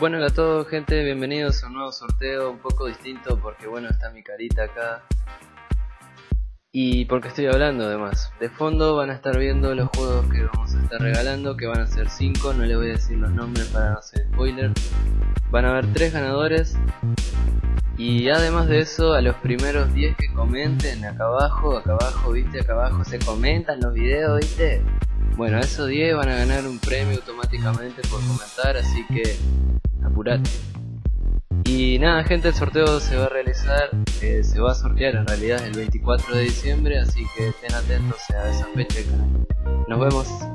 Bueno, hola a todos gente, bienvenidos a un nuevo sorteo un poco distinto porque bueno, está mi carita acá y porque estoy hablando además. De fondo van a estar viendo los juegos que vamos a estar regalando, que van a ser 5, no les voy a decir los nombres para no hacer spoiler. Van a haber 3 ganadores y además de eso, a los primeros 10 que comenten acá abajo, acá abajo, viste, acá abajo se comentan los videos, viste. Bueno, esos 10 van a ganar un premio automáticamente por comentar, así que apurate. Y nada gente, el sorteo se va a realizar, eh, se va a sortear en realidad el 24 de diciembre, así que estén atentos a esa fecha. Nos vemos.